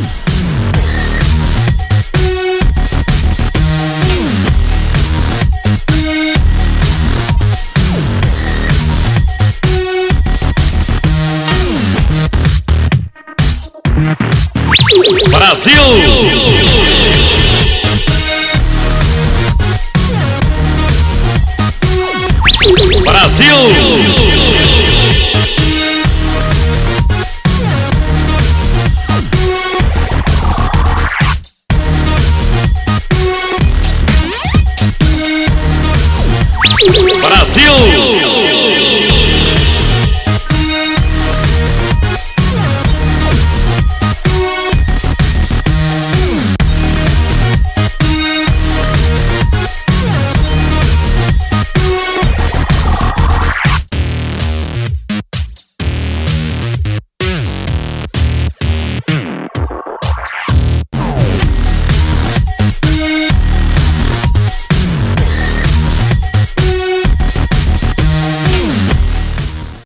Brasil! Brasil! Brasil! Brasil!